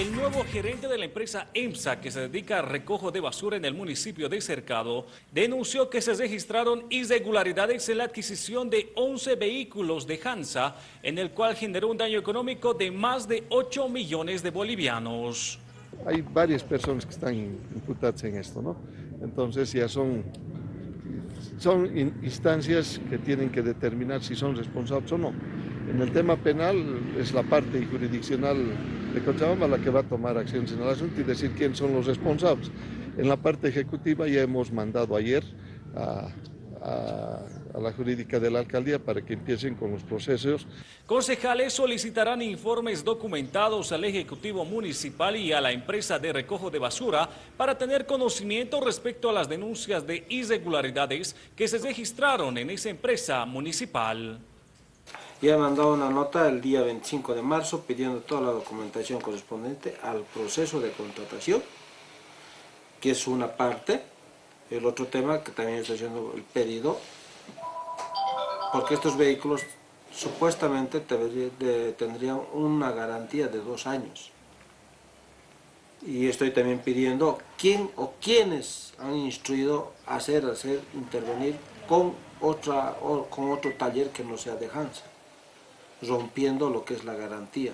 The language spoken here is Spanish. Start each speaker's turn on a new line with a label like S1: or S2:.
S1: El nuevo gerente de la empresa EMSA, que se dedica a recojo de basura en el municipio de Cercado, denunció que se registraron irregularidades en la adquisición de 11 vehículos de Hansa, en el cual generó un daño económico de más de 8 millones de bolivianos.
S2: Hay varias personas que están imputadas en esto, ¿no? Entonces ya son, son instancias que tienen que determinar si son responsables o no. En el tema penal es la parte jurisdiccional de Cochabamba la que va a tomar acciones en el asunto y decir quién son los responsables. En la parte ejecutiva ya hemos mandado ayer a, a, a, la jurídica de la alcaldía para que empiecen con los procesos.
S1: Concejales solicitarán informes documentados al Ejecutivo Municipal y a la empresa de recojo de basura para tener conocimiento respecto a las denuncias de irregularidades que se registraron en esa empresa municipal
S3: y ha mandado una nota el día 25 de marzo pidiendo toda la documentación correspondiente al proceso de contratación, que es una parte. El otro tema que también está haciendo el pedido, porque estos vehículos supuestamente tendrían una garantía de dos años. Y estoy también pidiendo quién o quiénes han instruido a hacer, hacer intervenir con, otra, con otro taller que no sea de Hansa rompiendo lo que es la garantía.